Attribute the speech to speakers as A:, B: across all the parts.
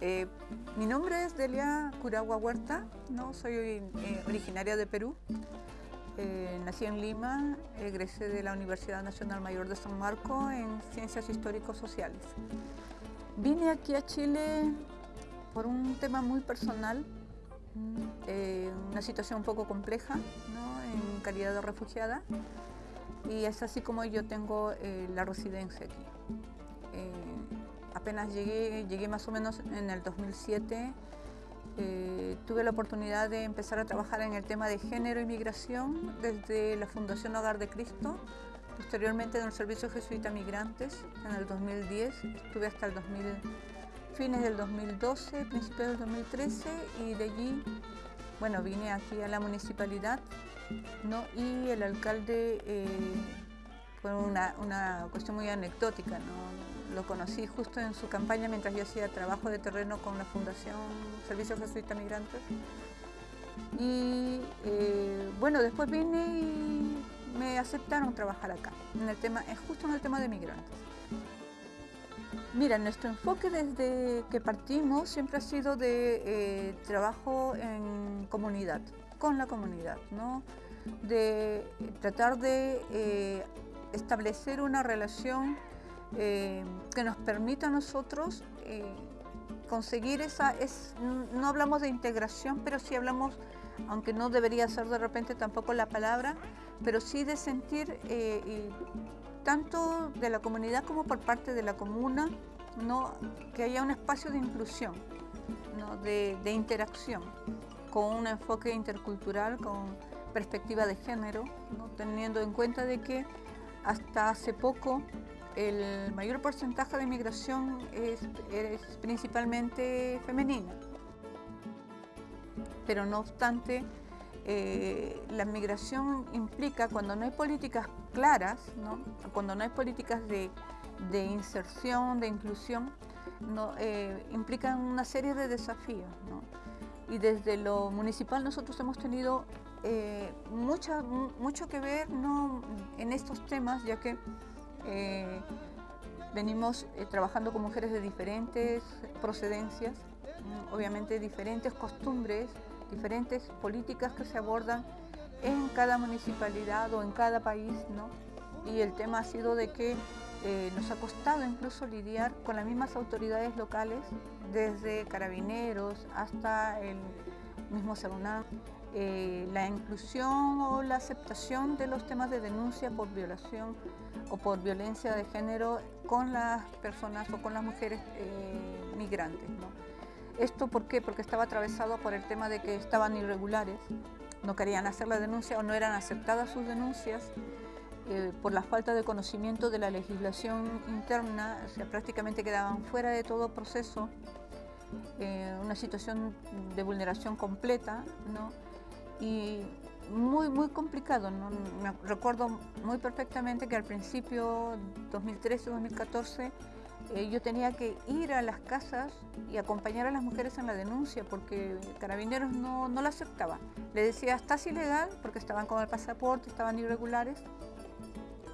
A: Eh, mi nombre es Delia Curagua Huerta, ¿no? soy eh, originaria de Perú. Eh, nací en Lima, egresé de la Universidad Nacional Mayor de San Marco en Ciencias Histórico-Sociales. Vine aquí a Chile por un tema muy personal, una situación un poco compleja, en calidad de refugiada, y es así como yo tengo la residencia aquí apenas llegué, llegué más o menos en el 2007, eh, tuve la oportunidad de empezar a trabajar en el tema de género y migración desde la Fundación Hogar de Cristo, posteriormente en el Servicio Jesuita Migrantes en el 2010, estuve hasta el 2000, fines del 2012, principios del 2013 y de allí, bueno, vine aquí a la municipalidad ¿no? y el alcalde eh, fue una, una, cuestión muy anecdótica, ¿no? Lo conocí justo en su campaña mientras yo hacía trabajo de terreno con la Fundación Servicio Jesuita Migrantes. Y eh, bueno, después vine y me aceptaron trabajar acá, en el tema, justo en el tema de migrantes. Mira, nuestro enfoque desde que partimos siempre ha sido de eh, trabajo en comunidad, con la comunidad, ¿no? de tratar de eh, establecer una relación eh, que nos permita a nosotros eh, conseguir esa, es, no hablamos de integración, pero sí hablamos, aunque no debería ser de repente tampoco la palabra, pero sí de sentir eh, tanto de la comunidad como por parte de la comuna, ¿no? que haya un espacio de inclusión, ¿no? de, de interacción, con un enfoque intercultural, con perspectiva de género, ¿no? teniendo en cuenta de que hasta hace poco el mayor porcentaje de migración es, principalmente femenina. Pero no obstante, eh, la migración implica, cuando no hay políticas claras, cuando no hay políticas de, inserción, de inclusión, ¿no? Eh, implican una serie de desafíos. Y desde lo municipal nosotros hemos tenido eh, mucho que ver en estos temas, ya que eh, venimos eh, trabajando con mujeres de diferentes procedencias, obviamente diferentes costumbres, diferentes políticas que se abordan en cada municipalidad o en cada país, ¿no? Y el tema ha sido de que eh, nos ha costado incluso lidiar con las mismas autoridades locales, desde carabineros hasta el mismo CERUNAM, la inclusión o la aceptación de los temas de denuncia por violación o por violencia de género con las personas o con las mujeres eh, migrantes. ¿Esto por qué? Porque estaba atravesado por el tema de que estaban irregulares, no querían hacer la denuncia o no eran aceptadas sus denuncias eh, por la falta de conocimiento de la legislación interna, o sea, prácticamente quedaban fuera de todo proceso, eh, una situación de vulneración completa, ¿no? Y muy, muy complicado. ¿no? Me recuerdo muy perfectamente que al principio, 2013-2014, eh, yo tenía que ir a las casas y acompañar a las mujeres en la denuncia porque Carabineros no, no la aceptaba. Le decía, estás ilegal porque estaban con el pasaporte, estaban irregulares,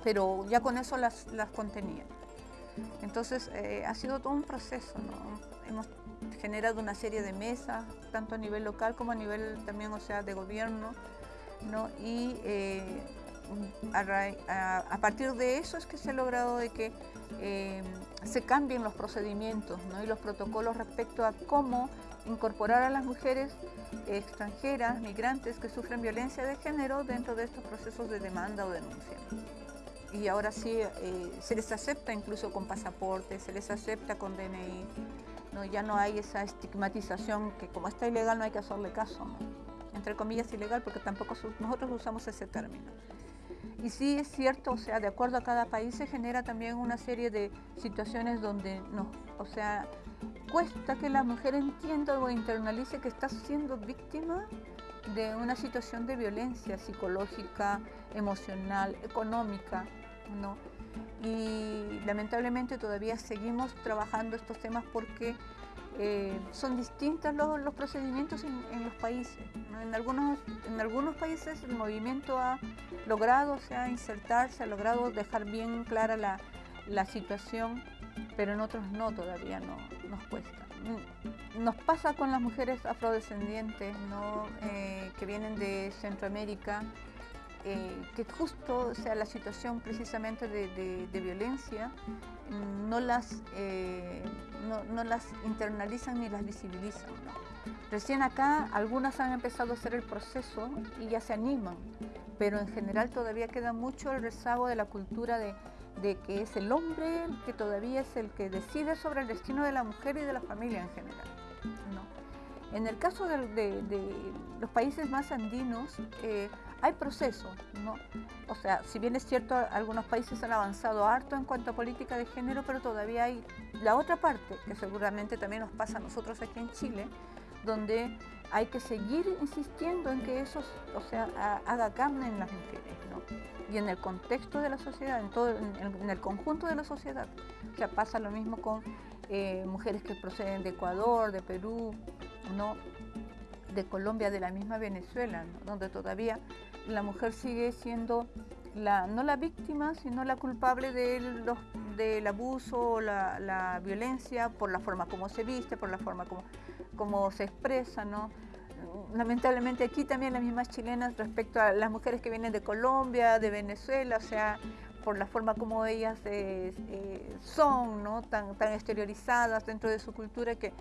A: pero ya con eso las, las contenía. Entonces eh, ha sido todo un proceso. ¿no? Generado una serie de mesas, tanto a nivel local como a nivel también, o sea, de gobierno, y eh, a, partir de eso es que se ha logrado de que eh, se cambien los procedimientos y los protocolos respecto a cómo incorporar a las mujeres extranjeras, migrantes que sufren violencia de género dentro de estos procesos de demanda o denuncia. Y ahora sí, eh, se les acepta incluso con pasaporte, se les acepta con DNI, ¿no? ya no hay esa estigmatización que como está ilegal no hay que hacerle caso entre comillas, ilegal, porque tampoco nosotros usamos ese término. Y sí es cierto, o sea, de acuerdo a cada país se genera también una serie de situaciones donde no, o sea, cuesta que la mujer entienda o internalice que está siendo víctima de una situación de violencia psicológica, emocional, económica, ¿no? Y lamentablemente todavía seguimos trabajando estos temas porque eh, son distintos los, procedimientos en, los países. En, algunos, en algunos países el movimiento ha logrado sea, insertarse, ha logrado dejar bien clara la, situación, pero en otros no, todavía no, nos cuesta. Nos pasa con las mujeres afrodescendientes ¿no? Eh, que vienen de Centroamérica, eh, que justo sea la situación precisamente de, violencia no las, eh, no, las internalizan ni las visibilizan. Recién acá algunas han empezado a hacer el proceso y ya se animan, pero en general todavía queda mucho el rezago de la cultura de, de que es el hombre que todavía es el que decide sobre el destino de la mujer y de la familia en general. En el caso de, los países más andinos, eh, hay procesos, ¿no? O sea, si bien es cierto, algunos países han avanzado harto en cuanto a política de género, pero todavía hay la otra parte, que seguramente también nos pasa a nosotros aquí en Chile, donde hay que seguir insistiendo en que eso, o sea, haga carne en las mujeres, ¿no? Y en el contexto de la sociedad, en, todo, en, el conjunto de la sociedad. O sea, pasa lo mismo con eh, mujeres que proceden de Ecuador, de Perú, ¿no? De Colombia, de la misma Venezuela, donde todavía la mujer sigue siendo la, no la víctima, sino la culpable de los, del abuso o la, violencia por la forma como se viste, por la forma como, como se expresa, ¿no? Lamentablemente aquí también las mismas chilenas respecto a las mujeres que vienen de Colombia, de Venezuela, o sea, por la forma como ellas eh, eh, son, ¿no? tan, tan exteriorizadas dentro de su cultura que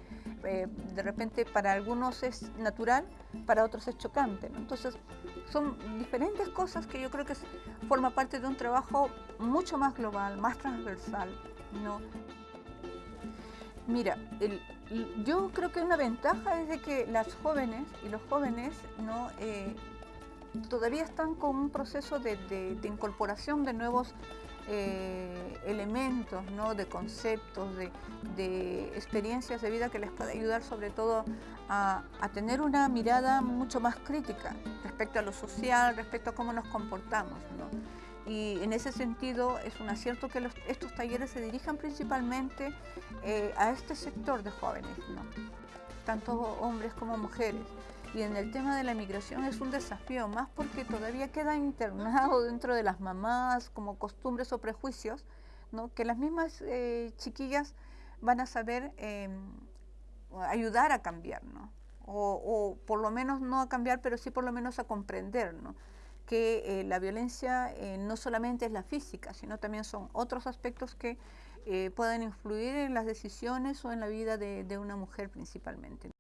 A: eh, de repente para algunos es natural, para otros es chocante. Entonces son diferentes cosas que yo creo que forma parte de un trabajo mucho más global, más transversal. ¿no? Mira, yo creo que una ventaja es de que las jóvenes y los jóvenes no todavía están con un proceso de, incorporación de nuevos eh, elementos, ¿no? de conceptos, de, experiencias de vida que les puede ayudar sobre todo a, tener una mirada mucho más crítica respecto a lo social, respecto a cómo nos comportamos. Y en ese sentido es un acierto que estos talleres se dirijan principalmente eh, a este sector de jóvenes, tanto hombres como mujeres. Y en el tema de la migración es un desafío, más porque todavía queda internado dentro de las mamás como costumbres o prejuicios, ¿no? que las mismas eh, chiquillas van a saber em, ayudar a cambiar, ¿no? O, por lo menos no a cambiar, pero sí por lo menos a comprender, ¿no? que eh, la violencia eh, no solamente es la física, sino también son otros aspectos que pueden influir en las decisiones o en la vida de, de una mujer principalmente.